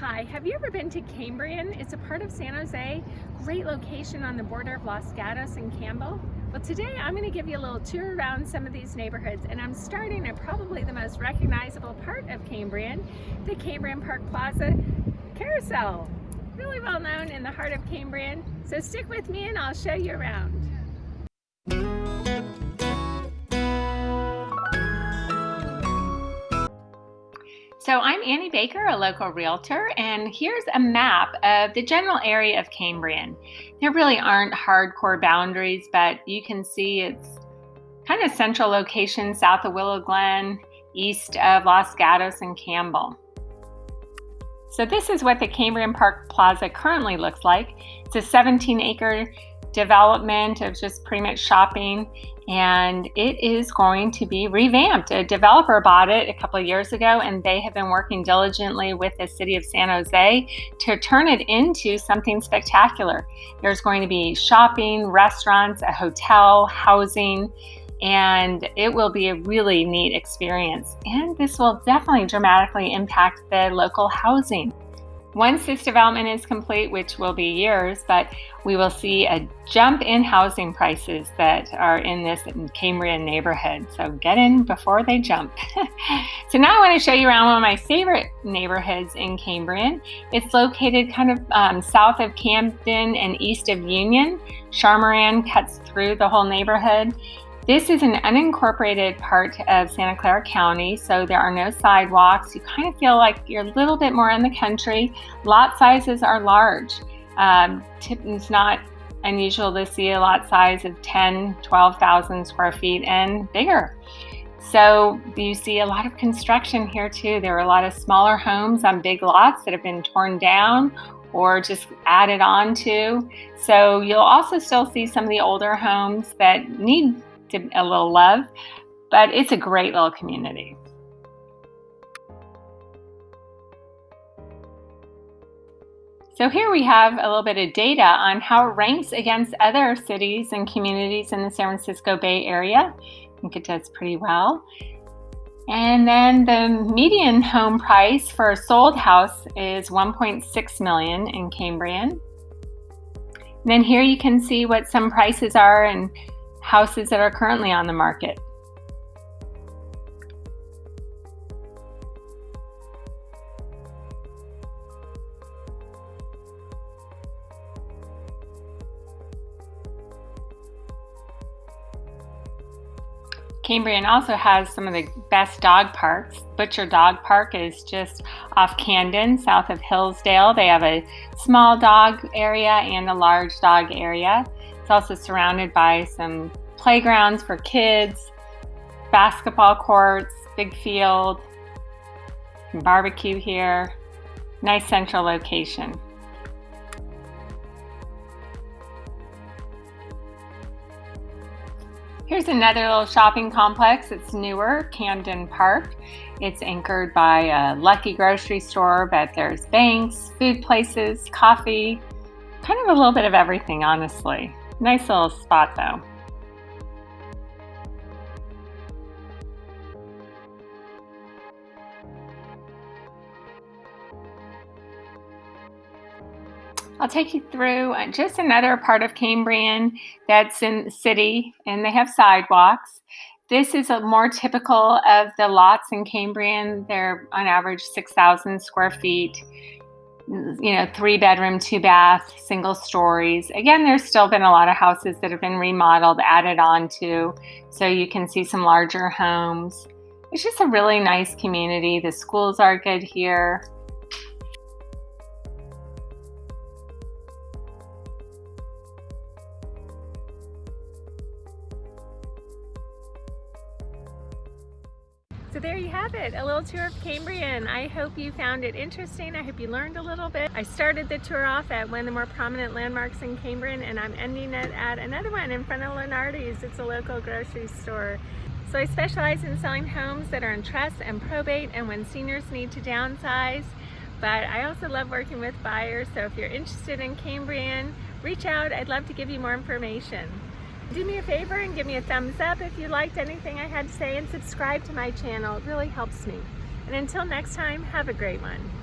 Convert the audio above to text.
Hi, have you ever been to Cambrian? It's a part of San Jose, great location on the border of Los Gatos and Campbell. Well today I'm going to give you a little tour around some of these neighborhoods and I'm starting at probably the most recognizable part of Cambrian, the Cambrian Park Plaza Carousel. Really well known in the heart of Cambrian, so stick with me and I'll show you around. So I'm Annie Baker, a local realtor, and here's a map of the general area of Cambrian. There really aren't hardcore boundaries, but you can see it's kind of central location south of Willow Glen, east of Los Gatos and Campbell. So this is what the Cambrian Park Plaza currently looks like. It's a 17 acre development of just pretty much shopping and it is going to be revamped. A developer bought it a couple of years ago and they have been working diligently with the city of San Jose to turn it into something spectacular. There's going to be shopping, restaurants, a hotel, housing, and it will be a really neat experience. And this will definitely dramatically impact the local housing. Once this development is complete, which will be years, but we will see a jump in housing prices that are in this Cambrian neighborhood. So get in before they jump. so now I want to show you around one of my favorite neighborhoods in Cambrian. It's located kind of um, south of Camden and east of Union. Charmeran cuts through the whole neighborhood. This is an unincorporated part of Santa Clara County, so there are no sidewalks. You kind of feel like you're a little bit more in the country. Lot sizes are large. Um, it's not unusual to see a lot size of 10, 12,000 square feet and bigger. So you see a lot of construction here too. There are a lot of smaller homes on big lots that have been torn down or just added on to. So you'll also still see some of the older homes that need to a little love, but it's a great little community. So here we have a little bit of data on how it ranks against other cities and communities in the San Francisco Bay Area. I think it does pretty well. And then the median home price for a sold house is 1.6 million in Cambrian. And then here you can see what some prices are and houses that are currently on the market. Cambrian also has some of the best dog parks. Butcher Dog Park is just off Camden, south of Hillsdale. They have a small dog area and a large dog area. It's also surrounded by some playgrounds for kids, basketball courts, big field, barbecue here. Nice central location. Here's another little shopping complex. It's newer, Camden Park. It's anchored by a Lucky grocery store, but there's banks, food places, coffee, kind of a little bit of everything, honestly. Nice little spot though. I'll take you through uh, just another part of Cambrian that's in the city and they have sidewalks. This is a more typical of the lots in Cambrian. They're on average 6,000 square feet you know, three bedroom, two bath, single stories. Again, there's still been a lot of houses that have been remodeled, added on to, so you can see some larger homes. It's just a really nice community. The schools are good here. So there you have it, a little tour of Cambrian. I hope you found it interesting. I hope you learned a little bit. I started the tour off at one of the more prominent landmarks in Cambrian and I'm ending it at another one in front of Lunardi's. It's a local grocery store. So I specialize in selling homes that are in trust and probate and when seniors need to downsize. But I also love working with buyers, so if you're interested in Cambrian, reach out. I'd love to give you more information. Do me a favor and give me a thumbs up if you liked anything I had to say and subscribe to my channel. It really helps me. And until next time, have a great one.